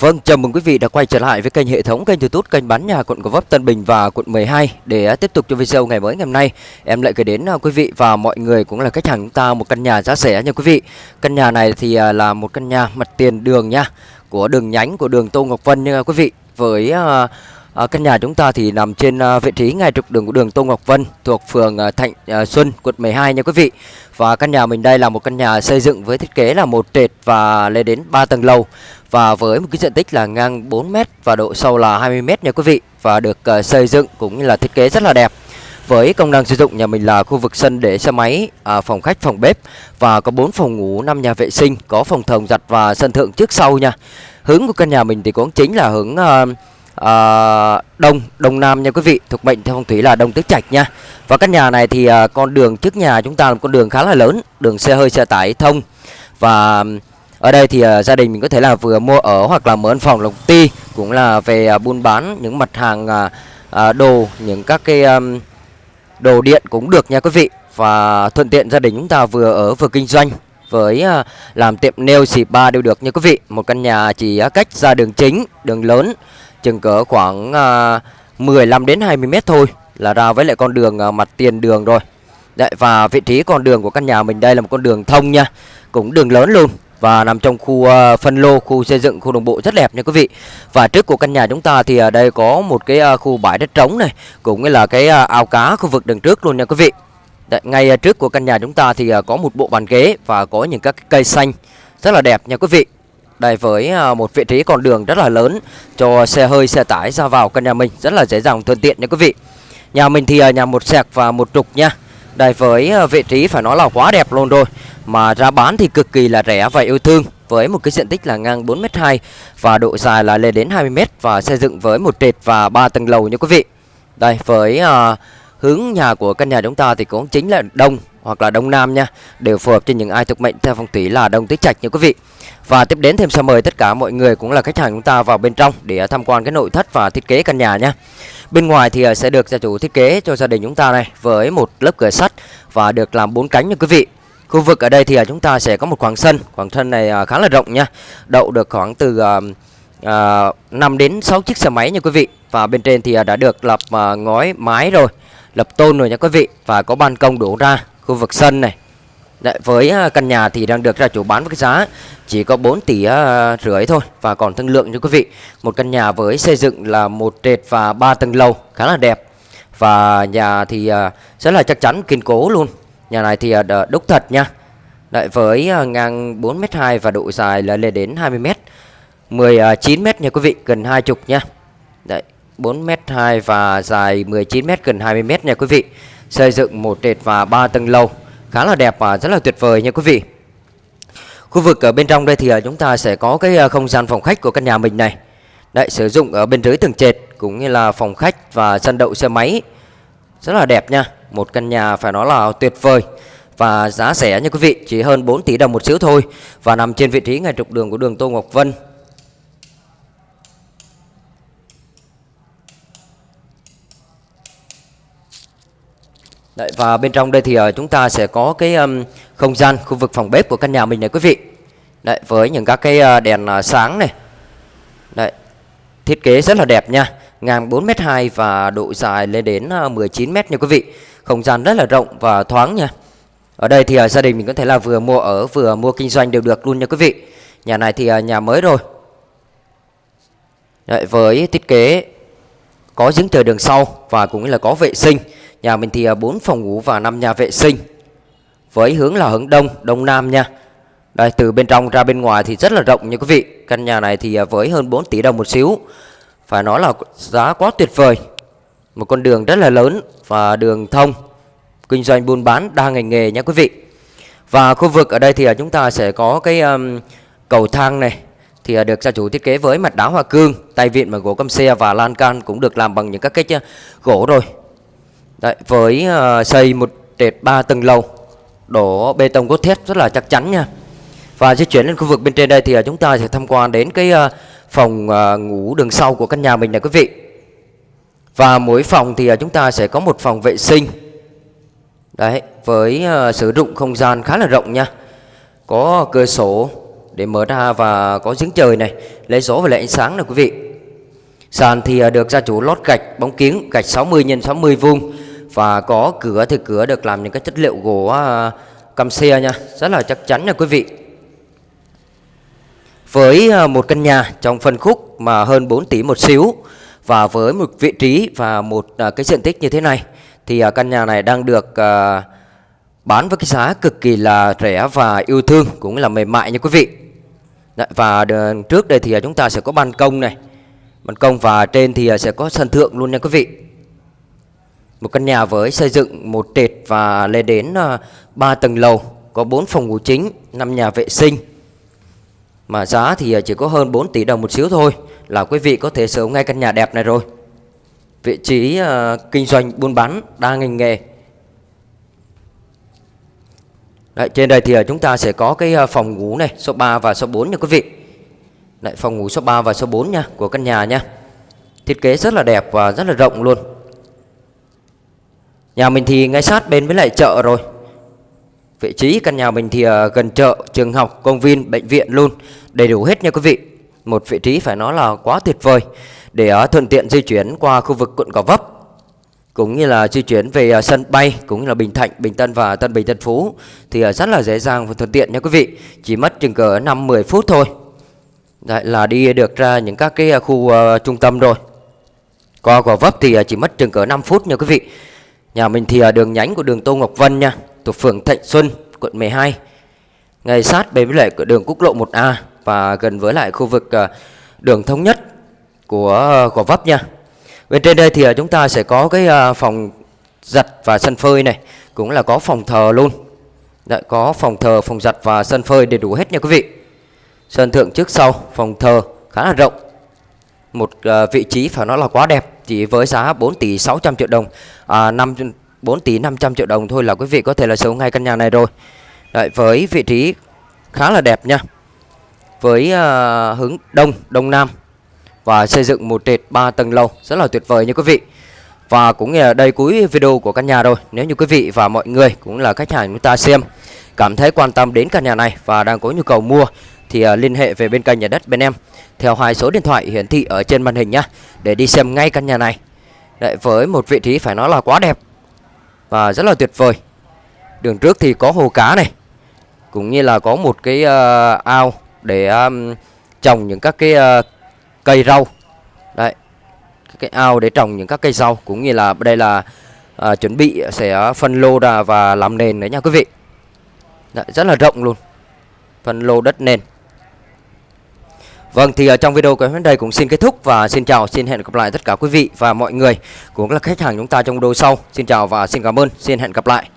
Vâng, chào mừng quý vị đã quay trở lại với kênh hệ thống kênh YouTube kênh bán nhà quận Gò Vấp Tân Bình và quận 12 để tiếp tục cho video ngày mới ngày hôm nay. Em lại gửi đến à, quý vị và mọi người cũng là khách hàng chúng ta một căn nhà giá rẻ nha quý vị. Căn nhà này thì à, là một căn nhà mặt tiền đường nha, của đường nhánh của đường Tô Ngọc Vân nha quý vị. Với à, à, căn nhà chúng ta thì nằm trên à, vị trí ngay trục đường của đường Tô Ngọc Vân thuộc phường à, Thạnh à, Xuân, quận 12 nha quý vị. Và căn nhà mình đây là một căn nhà xây dựng với thiết kế là một trệt và lên đến 3 tầng lầu và với một cái diện tích là ngang 4m và độ sâu là 20m nha quý vị và được à, xây dựng cũng như là thiết kế rất là đẹp với công năng sử dụng nhà mình là khu vực sân để xe máy, à, phòng khách, phòng bếp và có 4 phòng ngủ, 5 nhà vệ sinh, có phòng thồng giặt và sân thượng trước sau nha. Hướng của căn nhà mình thì cũng chính là hướng à, à, đông đông nam nha quý vị, thuộc mệnh theo phong thủy là đông tứ trạch nha. Và căn nhà này thì à, con đường trước nhà chúng ta là con đường khá là lớn, đường xe hơi xe tải thông. Và ờ, ở đây thì uh, gia đình mình có thể là vừa mua ở hoặc là mở văn phòng lộc ti cũng là về uh, buôn bán những mặt hàng uh, uh, đồ những các cái um, đồ điện cũng được nha quý vị. Và thuận tiện gia đình chúng ta vừa ở vừa kinh doanh với uh, làm tiệm nail xì ba đều được nha quý vị. Một căn nhà chỉ uh, cách ra đường chính đường lớn chừng cỡ khoảng à, 15 đến 20 mét thôi là ra với lại con đường à, mặt tiền đường rồi Đấy, và vị trí con đường của căn nhà mình đây là một con đường thông nha cũng đường lớn luôn và nằm trong khu uh, phân lô, khu xây dựng, khu đồng bộ rất đẹp nha quý vị. Và trước của căn nhà chúng ta thì ở đây có một cái uh, khu bãi đất trống này, cũng như là cái à, ao cá khu vực đằng trước luôn nha quý vị. Đấy, ngay trước của căn nhà chúng ta thì có một bộ bàn ghế và có những các cây xanh rất là đẹp nha quý vị. Đây với à, một vị trí con đường rất là lớn cho xe hơi, xe tải ra vào căn nhà mình rất là dễ dàng thuận tiện nha quý vị. Nhà mình thì à, nhà một sẹc và một trục nha. Đây với à, vị trí phải nói là quá đẹp luôn rồi mà ra bán thì cực kỳ là rẻ và yêu thương với một cái diện tích là ngang 4m2 và độ dài là lên đến 20m và xây dựng với một trệt và ba tầng lầu nha quý vị. Đây với uh, hướng nhà của căn nhà chúng ta thì cũng chính là đông hoặc là đông nam nha, đều phù hợp cho những ai thuộc mệnh theo phong thủy là đông tứ trạch nha quý vị. Và tiếp đến thêm sẽ mời tất cả mọi người cũng là khách hàng chúng ta vào bên trong để tham quan cái nội thất và thiết kế căn nhà nha. Bên ngoài thì à, sẽ được gia chủ thiết kế cho gia đình chúng ta này với một lớp cửa sắt và được làm bốn cánh nha quý vị. Khu vực ở đây thì à, chúng ta sẽ có một khoảng sân, khoảng sân này à, khá là rộng nha. Đậu được khoảng từ uh, 5 đến 6 chiếc xe máy nha quý vị. Và bên trên thì đã được lập uh, ngói mái rồi, lập tôn rồi nha quý vị và có ban công đổ ra khu vực sân này. Đấy, với à, căn nhà thì đang được ra chủ bán với cái giá chỉ có 4 tỷ uh, rưỡi thôi và còn thương lượng cho quý vị. Một căn nhà với xây dựng là một trệt và ba tầng lầu khá là đẹp. Và nhà thì uh, rất là chắc chắn kiên cố luôn. Nhà này thì đúc thật nha Đấy, với ngang 4m2 và độ dài là lên đến 20m 19m nha quý vị, gần 20 nha Đấy, 4m2 và dài 19m gần 20m nha quý vị Xây dựng một trệt và ba tầng lầu Khá là đẹp và rất là tuyệt vời nha quý vị. Khu vực ở bên trong đây thì à, chúng ta sẽ có cái à, không gian phòng khách của căn nhà mình này. Đấy, sử dụng ở bên dưới tầng trệt cũng như là phòng khách và sân đậu xe máy. Rất là đẹp nha một căn nhà phải nói là tuyệt vời và giá rẻ nha quý vị, chỉ hơn 4 tỷ đồng một xíu thôi và nằm trên vị trí ngay trục đường của đường Tô Ngọc Vân. Đấy, và bên trong đây thì uh, chúng ta sẽ có cái um, không gian khu vực phòng bếp của căn nhà mình này quý vị. Đấy, với những các cái uh, đèn uh, sáng này. Đấy, thiết kế rất là đẹp nha ngang 4m2 và độ dài lên đến 19m nha quý vị. Không gian rất là rộng và thoáng nha. Ở đây thì uh, gia đình mình có thể là vừa mua ở vừa mua kinh doanh đều được luôn nha quý vị. Nhà này thì uh, nhà mới rồi. Đấy, với thiết kế có giếng trời đường sau và cũng là có vệ sinh. Nhà mình thì à, 4 phòng ngủ và 5 nhà vệ sinh. Với hướng là hướng đông, đông nam nha. Đây từ bên trong ra bên ngoài thì rất là rộng nha quý vị. Căn nhà này thì à, với hơn 4 tỷ đồng một xíu. Phải nói là giá quá tuyệt vời Một con đường rất là lớn và đường thông Kinh doanh buôn bán đa ngành nghề nha quý vị Và khu vực ở đây thì à, chúng ta sẽ có cái um, cầu thang này Thì được gia chủ thiết kế với mặt đá hoa cương Tay vịn bằng gỗ căm xe và lan can cũng được làm bằng những các cái gỗ rồi Đấy, Với uh, xây một trệt 3 tầng lầu Đổ bê tông cốt thép rất là chắc chắn nha. Và di chuyển lên khu vực bên trên đây thì ờ, chúng ta sẽ tham quan đến cái uh, phòng uh, ngủ đường sau của căn nhà mình này quý vị. Và mỗi phòng thì uh, chúng ta sẽ có một phòng vệ sinh. Đấy, với uh, sử dụng không gian khá là rộng nha. Có cửa sổ để mở ra và có giếng trời này lấy gió và lấy ánh sáng này quý vị. Sàn thì uh, được gia chủ lót gạch bóng kiếng gạch 60 x 60 vuông và có cửa thì cửa được làm những cái chất liệu gỗ à, uh, căm xe nha. Rất là chắc chắn nha quý vị. Với à, một căn nhà trong phân khúc mà hơn 4 tỷ một xíu và với một vị trí và một à, cái diện tích như thế này thì căn nhà này đang được bán với cái giá cực kỳ là rẻ và yêu thương cũng là mềm mại nha quý vị. Đấy, và trước đây thì chúng ta sẽ có ban công này. Ban công và trên thì sẽ có sân thượng luôn nha quý vị một căn nhà với xây dựng một trệt và lên đến à, 3 tầng lầu có 4 phòng ngủ chính 5 nhà vệ sinh. Mà giá thì à, chỉ có hơn 4 tỷ đồng một xíu thôi là quý vị có thể sở hữu ngay căn nhà đẹp này rồi. Vị trí uh, kinh doanh buôn bán đa ngành nghề. Đấy, trên đây thì chúng ta sẽ có cái phòng ngủ này số 3 và số 4 nha quý vị. Đấy, phòng ngủ số 3 và số 4 nha của căn nhà nha. Thiết kế rất là đẹp và rất là rộng luôn nhà mình thì ngay sát bên với lại chợ rồi vị trí căn nhà mình thì ờ, gần chợ trường học công viên bệnh viện luôn đầy đủ hết nha quý vị một vị trí phải nói là quá tuyệt vời để ờ, thuận tiện di chuyển qua khu vực quận Gò Vấp cũng như là di chuyển về ờ, sân bay cũng như là Bình Thạnh, Bình Tân và Tân Bình Tân Phú thì rất là dễ dàng và thuận tiện nha quý vị. Chỉ mất chừng cỡ 5 10 phút thôi. Đấy là đi được ra những các cái khu trung tâm rồi. Qua Gò Vấp thì chỉ mất chừng cỡ 5 phút nha quý vị. Nhà mình thì ở đường nhánh của đường Tô Ngọc Vân nha, thuộc phường Thạnh Xuân, quận 12. Ngay sát bên với lại đường quốc lộ 1A và gần với lại khu vực ờ, đường thống nhất của ờ, Gò Vấp nha. Bên trên đây thì ờ, chúng ta sẽ có cái phòng giặt và sân phơi này, cũng là có phòng thờ luôn. Đấy, có phòng thờ, phòng giặt và sân phơi đầy đủ hết nha quý vị. Sân thượng trước sau, phòng thờ khá là rộng. Một ờ, vị trí phải nói là quá đẹp, chỉ với giá 4 tỷ 600 triệu đồng, à, 5 4 tỷ 500 triệu đồng thôi là quý vị có thể là sở hữu ngay căn nhà này rồi. Đấy, với vị trí khá là đẹp nha. Với uh, hướng đông, đông nam và xây dựng một trệt 3 tầng lầu rất là tuyệt vời nha quý vị. Và cũng là đây cuối video của căn nhà rồi. Nếu như quý vị và mọi người cũng là khách hàng chúng ta xem cảm thấy quan tâm đến căn nhà này và đang có nhu cầu mua thì uh, liên hệ về bên kênh nhà đất bên em theo hai số điện thoại hiển thị ở trên màn hình nhá để đi xem ngay căn nhà này. Đấy, với một vị trí phải nói là quá đẹp và rất là tuyệt vời. Đường trước thì có hồ cá này, cũng như là có một cái uh, ao để um, trồng những các cái uh, cây rau đấy cái ao để trồng những các cây rau cũng như là đây là uh, chuẩn bị sẽ phân lô ra và làm nền đấy nha quý vị đấy, rất là rộng luôn phân lô đất nền Vâng thì ở trong video của đến đây cũng xin kết thúc và xin chào, xin hẹn gặp lại tất cả quý vị và mọi người cũng là khách hàng chúng ta trong video sau. Xin chào và xin cảm ơn, xin hẹn gặp lại.